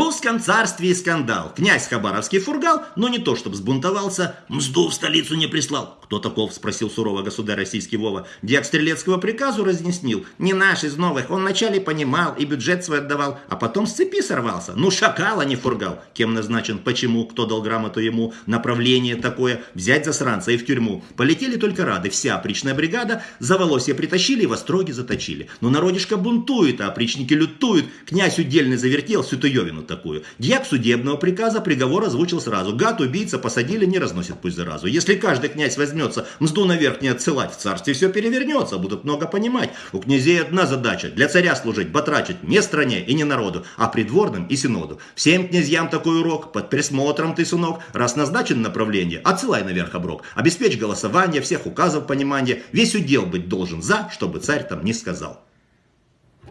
русском царстве скандал. Князь Хабаровский фургал, но не то, чтобы сбунтовался, мзду в столицу не прислал. Кто таков, спросил сурово государь российский Вова. Дьяк Стрелецкого приказу разнеснил. Не наш из новых, он вначале понимал и бюджет свой отдавал, а потом с цепи сорвался. Ну шакал, а не фургал. Кем назначен, почему, кто дал грамоту ему, направление такое, взять засранца и в тюрьму. Полетели только рады, вся опричная бригада, за волосья притащили и в остроги заточили. Но народишко бунтует, а опричники лютуют, князь удельный завертел всю Туевину тайну такую. Дьяк судебного приказа приговор озвучил сразу. Гад, убийца, посадили, не разносит пусть заразу. Если каждый князь возьмется мзду наверх не отсылать, в царстве все перевернется, будут много понимать. У князей одна задача, для царя служить, батрачить, не стране и не народу, а придворным и синоду. Всем князьям такой урок, под присмотром ты, сынок, раз назначен направление, отсылай наверх оброк, обеспечь голосование, всех указов понимания, весь удел быть должен за, чтобы царь там не сказал.